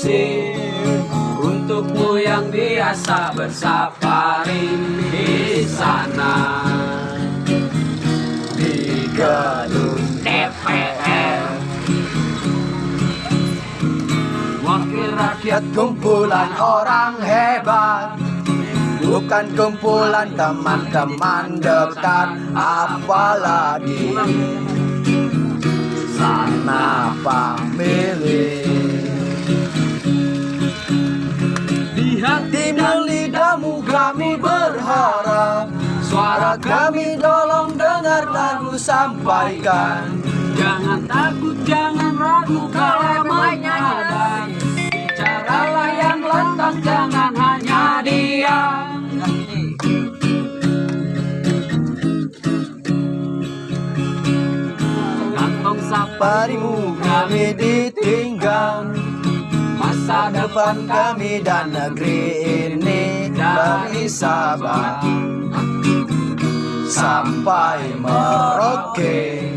musim Untukmu yang biasa bersafari di sana. Di gedung DPR Wakil rakyat kumpulan orang hebat. Bukan kumpulan teman-teman dekat Apalagi Suara kami tolong dengar lagu sampaikan. Jangan takut, jangan ragu kalau menghadap Bicaralah yang lantang, jangan hanya diam. Kantong saparimu kami ditinggal. Masa depan kami dan negeri ini dari Sabah sampai Merauke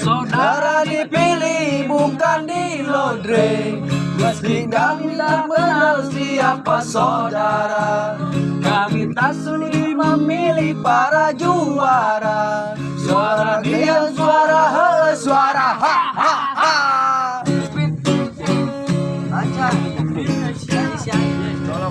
Saudara dipilih bukan di lodre. Meski kami tak kenal siapa saudara. Kami tak sulit memilih para juara. Suara dia, suara he, suara ha ha ha. Lancar